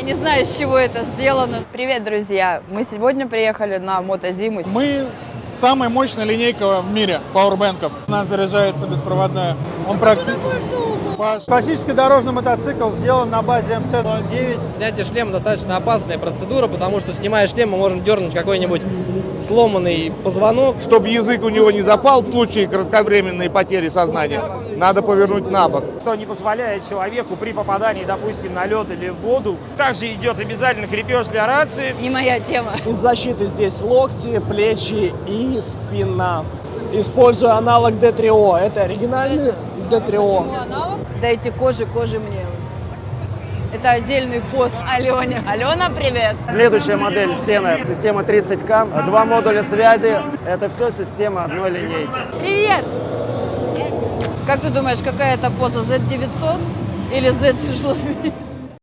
Я не знаю, из чего это сделано. Привет, друзья! Мы сегодня приехали на мотозиму. Мы самая мощная линейка в мире пауэрбэнков. У нас заряжается беспроводная. Он практически... Классический дорожный мотоцикл сделан на базе МТ-09. Снятие шлема достаточно опасная процедура, потому что снимая шлем, мы можем дернуть какой-нибудь сломанный позвонок. Чтобы язык у него не запал в случае кратковременной потери сознания, надо повернуть на бок. что не позволяет человеку при попадании, допустим, на лед или в воду. Также идет обязательно крепеж для рации. Не моя тема. Из защиты здесь локти, плечи и спина. Использую аналог D3O. Это оригинальный D3O. Дайте кожи, кожи мне. Это отдельный пост Алене. Алена, привет! Следующая модель Сена. Система 30К. Два модуля связи. Это все система одной линейки. Привет! Как ты думаешь, какая это поза? Z900 или Z660?